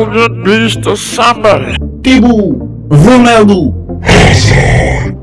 Onde está Samar? Tibu! Vunelu! Razor!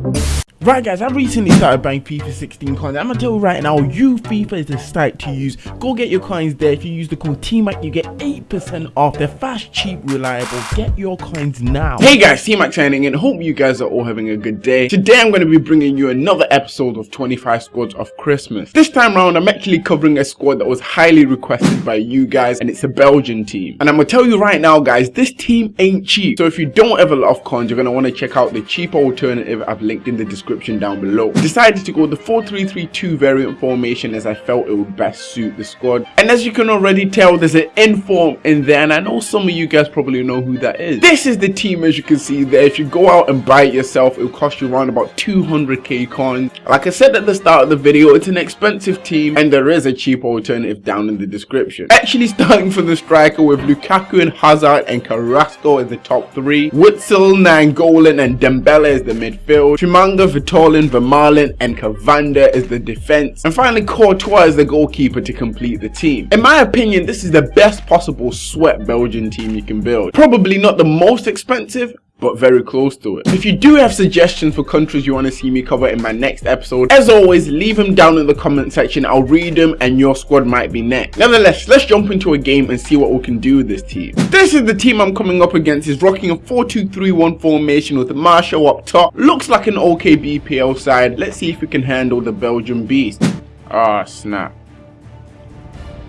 Right guys, I recently started buying FIFA 16 coins. I'm gonna tell you right now, you FIFA is the site to use. Go get your coins there. If you use the code TMAC, you get 8% off. They're fast, cheap, reliable. Get your coins now. Hey guys, T-Mac signing in. Hope you guys are all having a good day. Today I'm going to be bringing you another episode of 25 Squads of Christmas. This time round, I'm actually covering a squad that was highly requested by you guys, and it's a Belgian team. And I'm to tell you right now, guys, this team ain't cheap. So if you don't have a lot of coins, you're going to want to check out the cheaper alternative I've linked in the description description down below. Decided to go the 4-3-3-2 variant formation as I felt it would best suit the squad. And as you can already tell, there's an inform in there and I know some of you guys probably know who that is. This is the team as you can see there. If you go out and buy it yourself, it'll cost you around about 200k coins. Like I said at the start of the video, it's an expensive team and there is a cheap alternative down in the description. Actually starting from the striker with Lukaku and Hazard and Carrasco as the top three, Witsel, Nainggolan and Dembele as the midfield, Chimanga, Vertonghen, Vermaelen and Cavander is the defense. And finally Courtois is the goalkeeper to complete the team. In my opinion, this is the best possible sweat Belgian team you can build. Probably not the most expensive, but very close to it. If you do have suggestions for countries you want to see me cover in my next episode, as always, leave them down in the comment section. I'll read them and your squad might be next. Nevertheless, let's jump into a game and see what we can do with this team. This is the team I'm coming up against. is rocking a 4-2-3-1 formation with Marshall up top. Looks like an okay BPL side. Let's see if we can handle the Belgian beast. Ah, snap.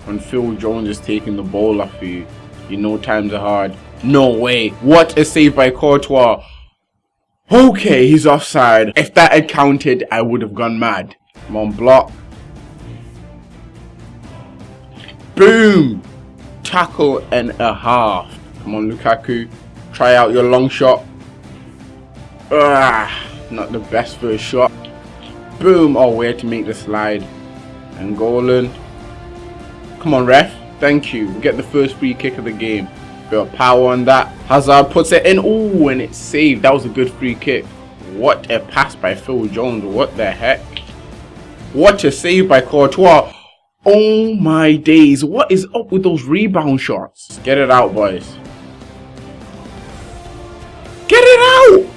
When Phil Jones is taking the ball off you, you know times are hard. No way. What a save by Courtois. Okay, he's offside. If that had counted, I would have gone mad. Come on, block. Boom! Tackle and a half. Come on, Lukaku. Try out your long shot. Ah, not the best a shot. Boom! Oh, where to make the slide. Nainggolan. Come on, ref. Thank you. Get the first free kick of the game. Bit of power on that. Hazard puts it in. Oh, and it's saved. That was a good free kick. What a pass by Phil Jones. What the heck? What a save by Courtois. Oh my days. What is up with those rebound shots? Get it out, boys. Get it out!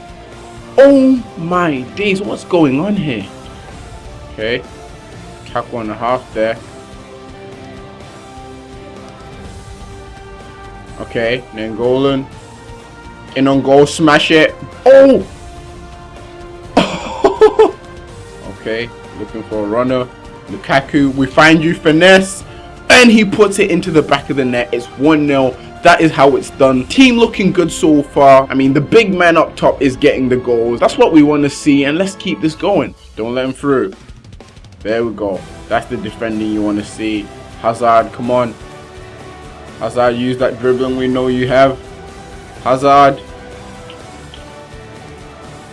Oh my days. What's going on here? Okay. Tackle and a half there. Okay, Nainggolan. In on goal, smash it. Oh! okay, looking for a runner. Lukaku, we find you, finesse. And he puts it into the back of the net. It's 1-0. That is how it's done. Team looking good so far. I mean, the big man up top is getting the goals. That's what we want to see. And let's keep this going. Don't let him through. There we go. That's the defending you want to see. Hazard, come on. Hazard, use that dribbling we know you have. Hazard.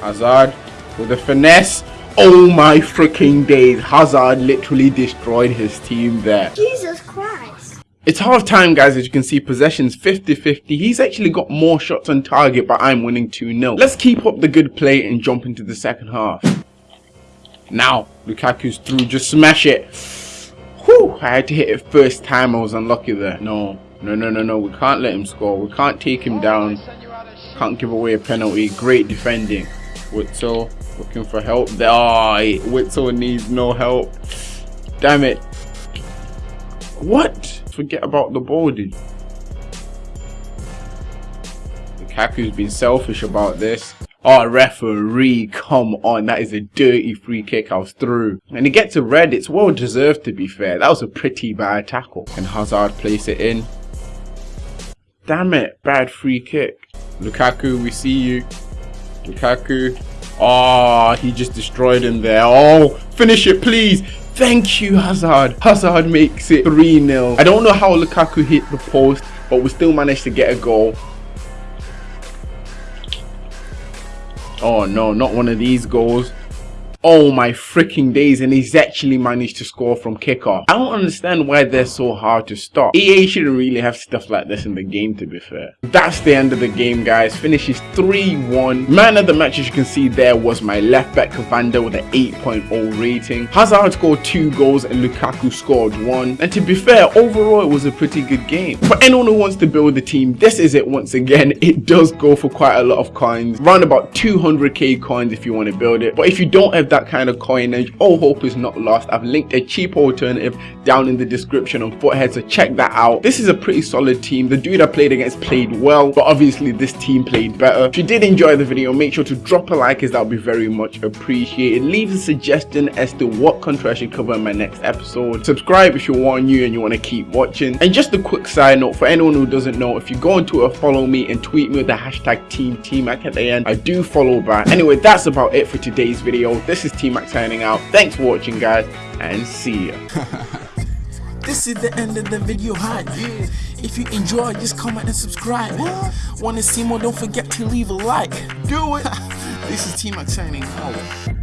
Hazard with the finesse. Oh my freaking days. Hazard literally destroyed his team there. Jesus Christ. It's half time guys as you can see possessions 50-50. He's actually got more shots on target but I'm winning 2-0. Let's keep up the good play and jump into the second half. Now Lukaku's through just smash it. Whew, I had to hit it first time I was unlucky there. No, no, no, no, no. We can't let him score. We can't take him down. Can't give away a penalty. Great defending. Witsel looking for help. There. Ah, oh, Witsel needs no help. Damn it. What? Forget about the ball, dude. Lukaku's been selfish about this. Oh, referee, come on. That is a dirty free kick I was through. And he gets a red. It's well deserved, to be fair. That was a pretty bad tackle. Can Hazard place it in? Damn it, bad free kick. Lukaku, we see you. Lukaku. Oh, he just destroyed him there. Oh, finish it, please. Thank you, Hazard. Hazard makes it 3-0. I don't know how Lukaku hit the post, but we still managed to get a goal. Oh no, not one of these goals. Oh my freaking days, and he's actually managed to score from kickoff. I don't understand why they're so hard to stop. EA shouldn't really have stuff like this in the game to be fair. That's the end of the game guys, finishes 3-1. Man of the match as you can see there was my left back Cavander with an 8.0 rating. Hazard scored 2 goals and Lukaku scored 1. And to be fair, overall it was a pretty good game. For anyone who wants to build a team, this is it once again. It does go for quite a lot of coins, around about 200k coins if you want to build it. But if you don't have that kind of coinage, all hope is not lost. I've linked a cheap alternative down in the description on Futhead, so check that out. This is a pretty solid team. The dude I played against played well, but obviously this team played better. If you did enjoy the video, make sure to drop a like as that would be very much appreciated. Leave a suggestion as to what country I should cover in my next episode. Subscribe if you're new and you want to keep watching. And just a quick side note for anyone who doesn't know, if you go into a follow me and tweet me with the hashtag Team TMAC at the end, I do follow back. Anyway, that's about it for today's video. This is TMAC signing out. Thanks for watching guys and see ya. this is the end of the video hi yeah. if you enjoy just comment and subscribe want to see more don't forget to leave a like do it this is T-Mac signing out